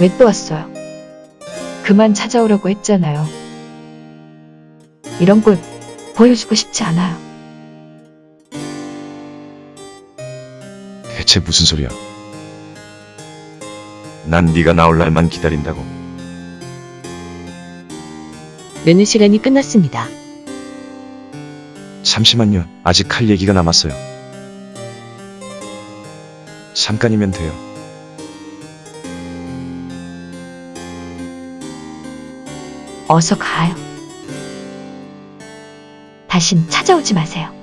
왜 또 왔어요? 그만 찾아오라고 했잖아요. 이런 꼴 보여주고 싶지 않아요. 대체 무슨 소리야? 난 네가 나올 날만 기다린다고. 느는 시간이 끝났습니다. 잠시만요. 아직 할 얘기가 남았어요. 잠깐이면 돼요. 어서 가요. 다신 찾아오지 마세요.